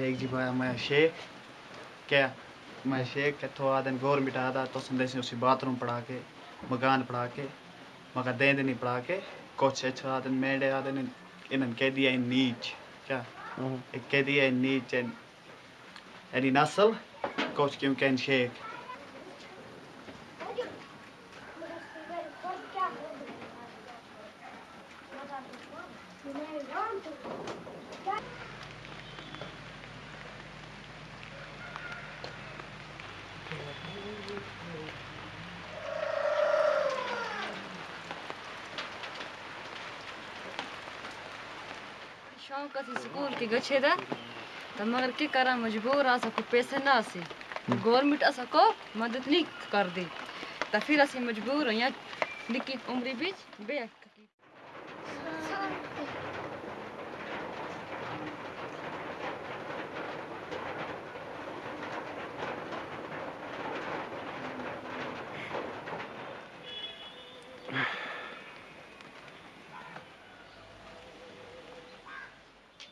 देख जी भाई मैं शेख क्या मैं शेख कितों आदन मिटा आदा तो संदेश उसी बाथरूम पढ़ा के मकान पढ़ा के मगर दे नहीं पढ़ा के कुछ अच्छा आदन मेडे आदन इन्हन कह दिया इन नीच क्या एक कह दिया इन नीच यानी नस्ल कुछ क्यों कह शेख शौक असी स्कूल के गछे दा पैसे ना आसे गवर्नमेंट असा को मदद नहीं कर दी तो फिर असी मजबूर हो निकी उम्री बीच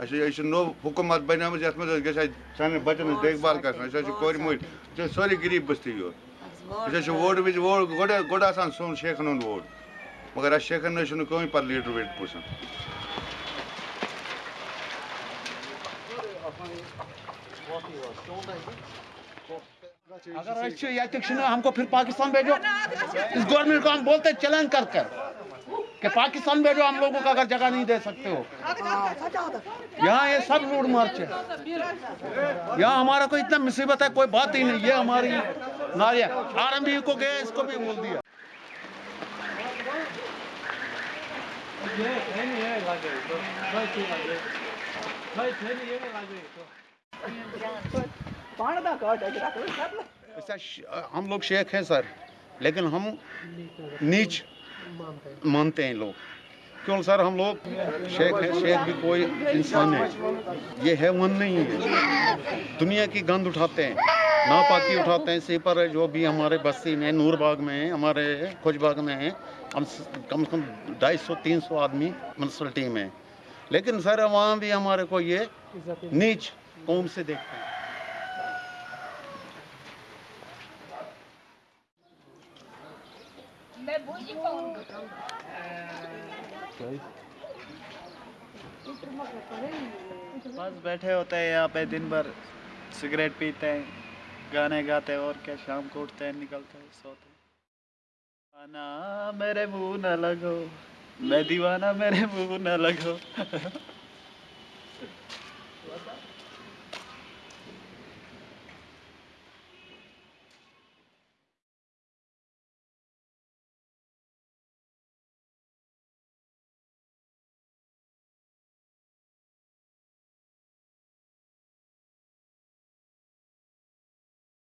अच्छा नो हुकूमत बन ये मे सान बचन देखभाल कर कोर मट सोरे गरीब बस्ती यो वोट वज वोट गोटे गोटे शेखन वोट मगर अस शेखन कहें पे लीडर वीडर पुसान अगर हमको फिर पाकिस्तान भेजो इस गवर्नमेंट को हम बोलते चैलेंज कर कर कि पाकिस्तान में जो हम लोगों को अगर जगह नहीं दे सकते हो। यहाँ ये सब लूट मार्च है। यहाँ हमारा कोई इतना मुसीबत है, कोई बात ही नहीं। ये हमारी नारिया आर को गए, इसको भी बोल दिया। हम लोग शेख हैं, सर। लेकिन हम नीच मानते हैं लोग। क्यों सर, हम लोग शेख हैं, शेख भी कोई इंसान है। ये है वन नहीं है। दुनिया की गंद उठाते हैं, नापाकी उठाते हैं इसी पर जो भी हमारे बस्ती में नूरबाग में हमारे खोजबाग में है। हम कम से कम ढाई सौ, तीन सौ आदमी म्यूनसिपलिटी में हैं। लेकिन सर, वहाँ भी हमारे को ये नीच कौम से देखते हैं। बस बैठे होते हैं यहाँ पे, दिन भर सिगरेट पीते हैं, गाने गाते हैं और क्या, शाम को उठते हैं, निकलते हैं, सोते हैं। मेरे मुँह न लगो, मैं दीवाना मेरे मुँह न लगो।